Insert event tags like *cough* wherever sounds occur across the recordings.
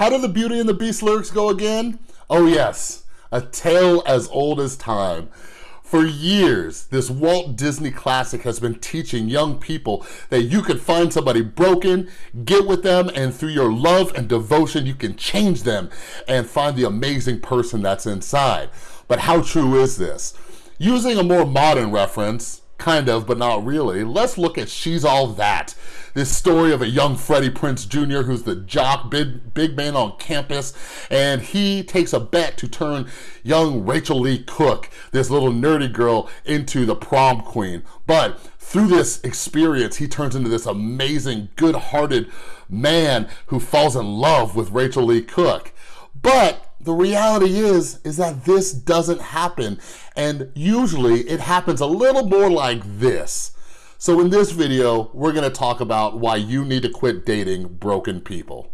How do the Beauty and the Beast lyrics go again? Oh yes, a tale as old as time. For years, this Walt Disney classic has been teaching young people that you can find somebody broken, get with them, and through your love and devotion, you can change them and find the amazing person that's inside. But how true is this? Using a more modern reference, kind of, but not really, let's look at She's All That. This story of a young Freddie Prinze Jr. who's the jock, big, big man on campus, and he takes a bet to turn young Rachael Leigh Cook, this little nerdy girl, into the prom queen. But through this experience, he turns into this amazing, good-hearted man who falls in love with Rachael Leigh Cook. But the reality is, is that this doesn't happen. And usually it happens a little more like this. So in this video, we're gonna talk about why you need to quit dating broken people.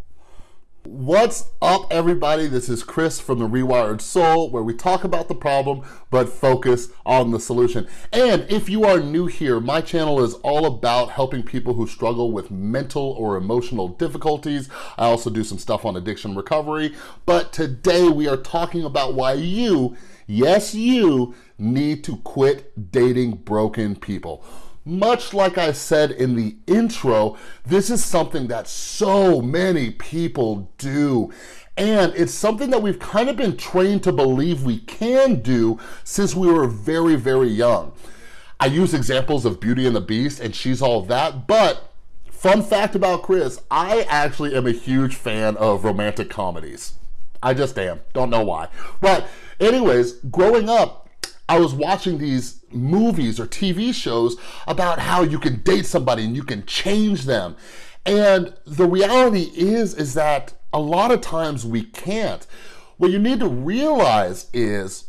What's up everybody? This is Chris from The Rewired Soul where we talk about the problem but focus on the solution. And if you are new here, my channel is all about helping people who struggle with mental or emotional difficulties. I also do some stuff on addiction recovery, but today we are talking about why you, yes you, need to quit dating broken people. Much like I said in the intro, this is something that so many people do. And it's something that we've kind of been trained to believe we can do since we were very, very young. I use examples of Beauty and the Beast and She's All That, but fun fact about Chris, I actually am a huge fan of romantic comedies. I just am, don't know why. But anyways, growing up, I was watching these movies or TV shows about how you can date somebody and you can change them. And the reality is, is that a lot of times we can't. What you need to realize is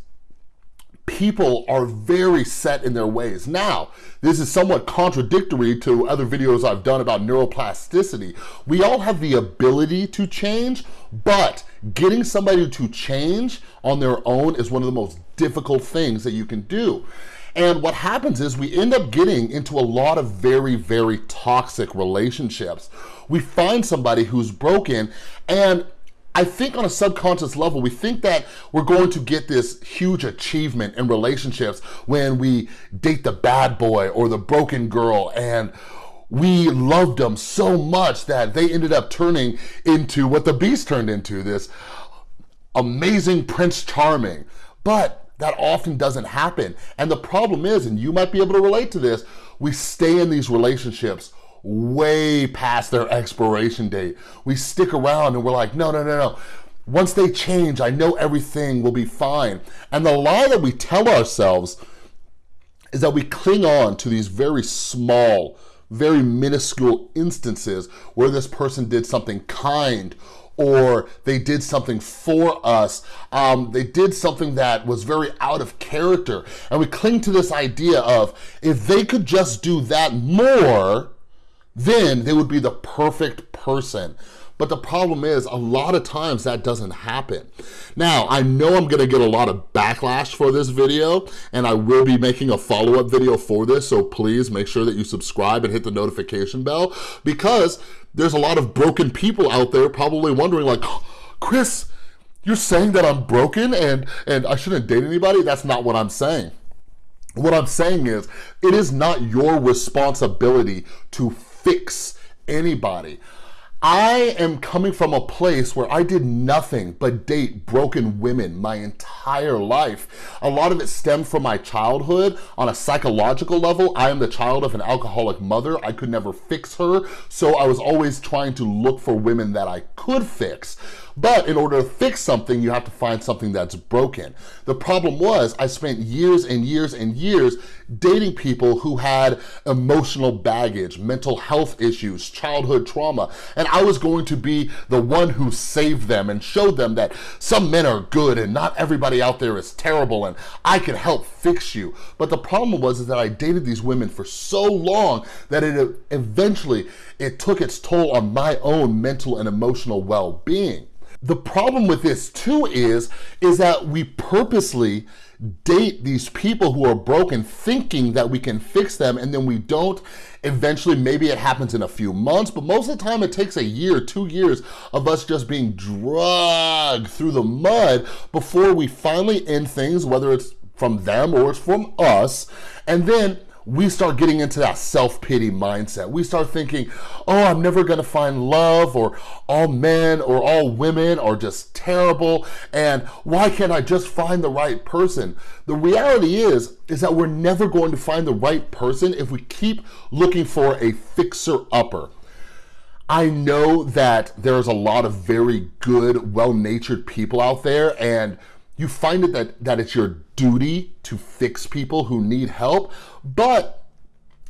people are very set in their ways. Now, this is somewhat contradictory to other videos I've done about neuroplasticity. We all have the ability to change, but getting somebody to change on their own is one of the most difficult things that you can do. And what happens is we end up getting into a lot of very, very toxic relationships. We find somebody who's broken and I think on a subconscious level, we think that we're going to get this huge achievement in relationships when we date the bad boy or the broken girl and we loved them so much that they ended up turning into what the beast turned into, this amazing Prince Charming. But that often doesn't happen. And the problem is, and you might be able to relate to this, we stay in these relationships way past their expiration date. We stick around and we're like, no, no, no, no. Once they change, I know everything will be fine. And the lie that we tell ourselves is that we cling on to these very small, very minuscule instances where this person did something kind or they did something for us. Um, they did something that was very out of character. And we cling to this idea of if they could just do that more, then they would be the perfect person. But the problem is a lot of times that doesn't happen. Now, I know I'm gonna get a lot of backlash for this video and I will be making a follow-up video for this, so please make sure that you subscribe and hit the notification bell because there's a lot of broken people out there probably wondering like, *gasps* Chris, you're saying that I'm broken and, and I shouldn't date anybody? That's not what I'm saying. What I'm saying is, it is not your responsibility to fix anybody. I am coming from a place where I did nothing but date broken women my entire life. A lot of it stemmed from my childhood. On a psychological level, I am the child of an alcoholic mother. I could never fix her, so I was always trying to look for women that I could fix. But in order to fix something, you have to find something that's broken. The problem was I spent years and years and years dating people who had emotional baggage, mental health issues, childhood trauma, and I was going to be the one who saved them and showed them that some men are good and not everybody out there is terrible and I can help fix you. But the problem was is that I dated these women for so long that it eventually, it took its toll on my own mental and emotional well-being. The problem with this too is, is that we purposely date these people who are broken thinking that we can fix them and then we don't. Eventually, maybe it happens in a few months, but most of the time it takes a year, two years of us just being dragged through the mud before we finally end things, whether it's from them or it's from us. And then we start getting into that self-pity mindset. We start thinking, oh, I'm never gonna find love or all men or all women are just terrible and why can't I just find the right person? The reality is, is that we're never going to find the right person if we keep looking for a fixer-upper. I know that there's a lot of very good, well-natured people out there and you find it that, that it's your duty to fix people who need help, but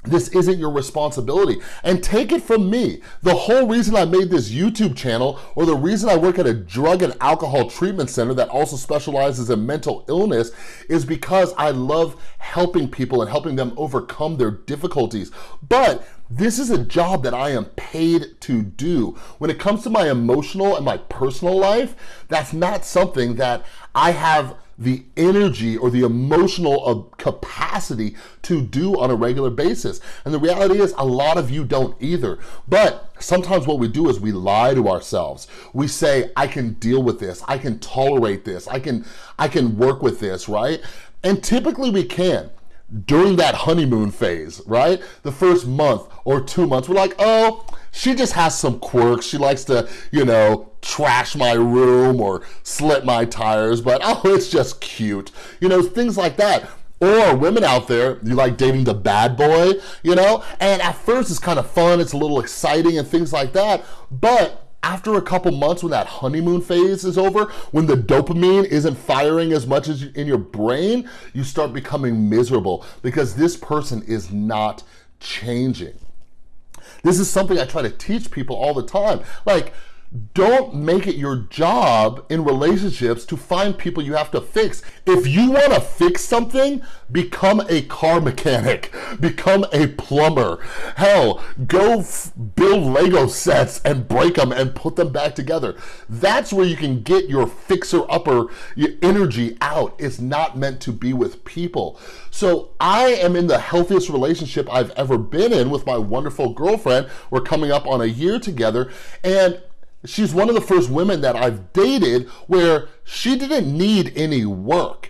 this isn't your responsibility. And take it from me, the whole reason I made this YouTube channel or the reason I work at a drug and alcohol treatment center that also specializes in mental illness is because I love helping people and helping them overcome their difficulties. But this is a job that I am paid to do. When it comes to my emotional and my personal life, that's not something that I have the energy or the emotional uh, capacity to do on a regular basis. And the reality is a lot of you don't either. But sometimes what we do is we lie to ourselves. We say, I can deal with this. I can tolerate this. I can, I can work with this, right? And typically we can during that honeymoon phase, right? The first month or two months, we're like, oh, she just has some quirks. She likes to, you know, trash my room or slit my tires, but *laughs* oh, it's just cute. You know, things like that. Or women out there, you like dating the bad boy, you know? And at first it's kind of fun, it's a little exciting and things like that, but after a couple months when that honeymoon phase is over, when the dopamine isn't firing as much as in your brain, you start becoming miserable because this person is not changing. This is something I try to teach people all the time. Like, don't make it your job in relationships to find people you have to fix. If you want to fix something, become a car mechanic, *laughs* become a plumber. Hell, go build Lego sets and break them and put them back together. That's where you can get your fixer-upper energy out. It's not meant to be with people. So I am in the healthiest relationship I've ever been in with my wonderful girlfriend. We're coming up on a year together and she's one of the first women that I've dated where she didn't need any work.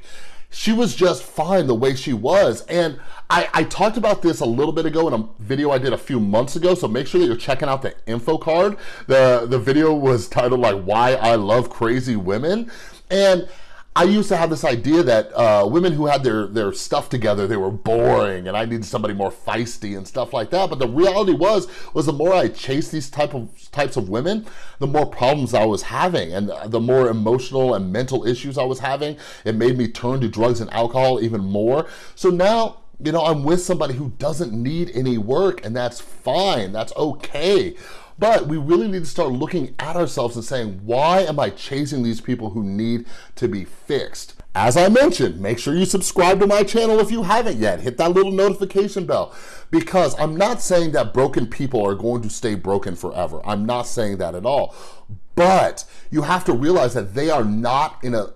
She was just fine the way she was. And I, I, talked about this a little bit ago in a video I did a few months ago, so make sure that you're checking out the info card. The, the video was titled like, Why I Love Crazy Women. And I used to have this idea that uh, women who had their, their stuff together, they were boring and I needed somebody more feisty and stuff like that. But the reality was, was the more I chased these type of types of women, the more problems I was having and the more emotional and mental issues I was having. It made me turn to drugs and alcohol even more. So now, you know, I'm with somebody who doesn't need any work and that's fine, that's okay. But we really need to start looking at ourselves and saying, why am I chasing these people who need to be fixed? As I mentioned, make sure you subscribe to my channel if you haven't yet. Hit that little notification bell because I'm not saying that broken people are going to stay broken forever. I'm not saying that at all. But you have to realize that they are not in a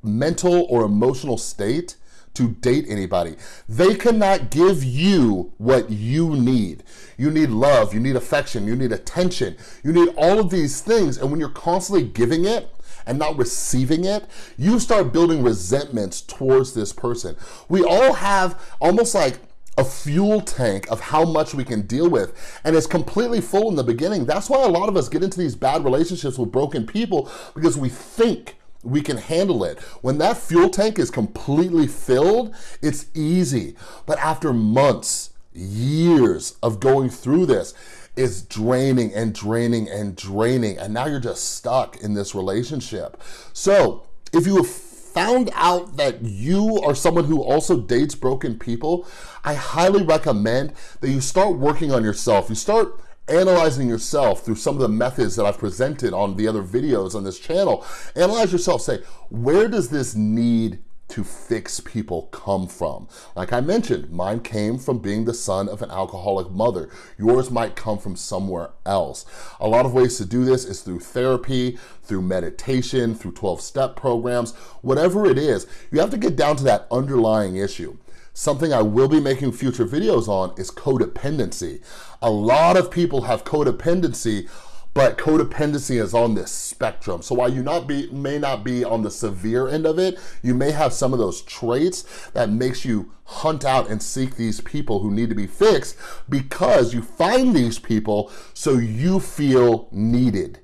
mental or emotional state to date anybody. They cannot give you what you need. You need love, you need affection, you need attention, you need all of these things. And when you're constantly giving it, and not receiving it, you start building resentments towards this person. We all have almost like a fuel tank of how much we can deal with and it's completely full in the beginning. That's why a lot of us get into these bad relationships with broken people because we think we can handle it. When that fuel tank is completely filled, it's easy. But after months, years of going through this, it's draining and draining and draining. And now you're just stuck in this relationship. So if you have found out that you are someone who also dates broken people, I highly recommend that you start working on yourself. You start analyzing yourself through some of the methods that I've presented on the other videos on this channel. Analyze yourself, say, where does this need to fix people come from. Like I mentioned, mine came from being the son of an alcoholic mother. Yours might come from somewhere else. A lot of ways to do this is through therapy, through meditation, through 12-step programs, whatever it is, you have to get down to that underlying issue. Something I will be making future videos on is codependency. A lot of people have codependency but codependency is on this spectrum. So while you not be may not be on the severe end of it, you may have some of those traits that makes you hunt out and seek these people who need to be fixed because you find these people so you feel needed.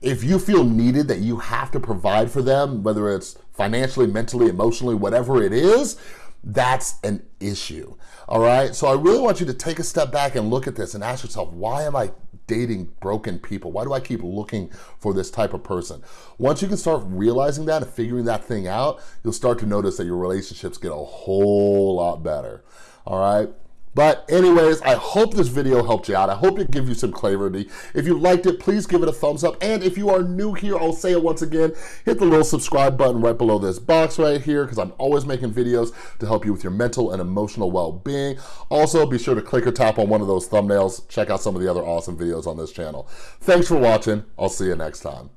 If you feel needed that you have to provide for them, whether it's financially, mentally, emotionally, whatever it is, that's an issue, all right? So I really want you to take a step back and look at this and ask yourself, why am I dating broken people? Why do I keep looking for this type of person? Once you can start realizing that and figuring that thing out, you'll start to notice that your relationships get a whole lot better, all right? But anyways, I hope this video helped you out. I hope it gave you some clarity. If you liked it, please give it a thumbs up. And if you are new here, I'll say it once again, hit the little subscribe button right below this box right here because I'm always making videos to help you with your mental and emotional well-being. Also, be sure to click or tap on one of those thumbnails. Check out some of the other awesome videos on this channel. Thanks for watching. I'll see you next time.